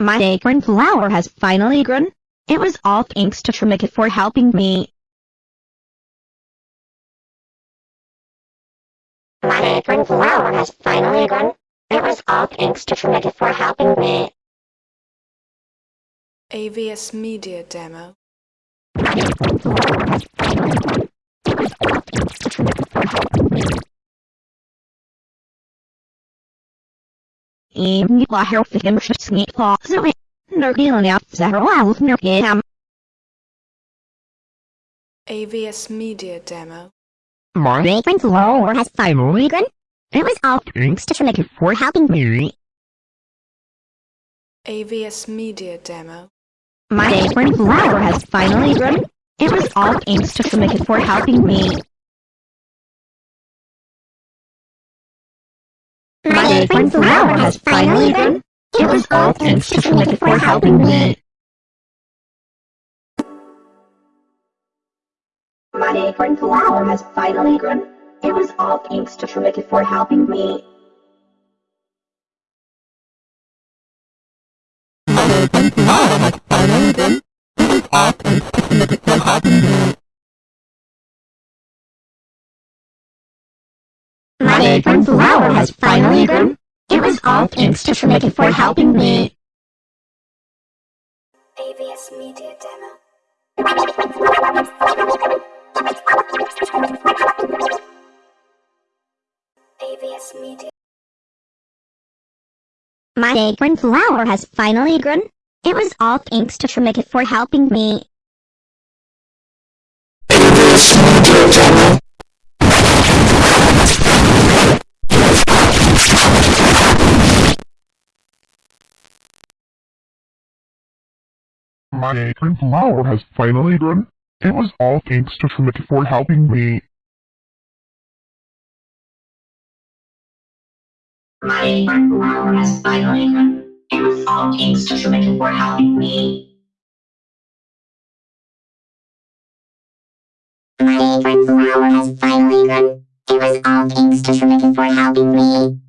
My acorn flower has finally grown. It was all thanks to Trimikit for helping me. My acorn flower has finally grown. It was all thanks to Trimikit for helping me. AVS Media Demo. Im nitla helfikim shitsnit thoughts Nergilan out zero alf nergam. AVS Media Demo. My acorn flower has finally grown. It was all thanks to Trimikit for helping me. AVS Media Demo. My acorn flower has finally grown. It was all thanks to Trimikit for helping me. My acorn flower has finally grown. It was all thanks to Trimikit for helping me. My acorn flower has finally grown. It was all thanks to Trimikit for helping me. My acorn flower has finally grown. My acorn flower has finally grown. It was all thanks to Trimikit for helping me. AVS Media Demo. AVS Media. My acorn flower has finally grown. It was all thanks to Trimikit for helping me. My acorn flower has finally grown. It was all thanks to Trimikit for helping me. My acorn flower has finally grown. It was all thanks to Trimikit for helping me. My acorn flower has finally grown. It was all thanks to Trimikit for helping me.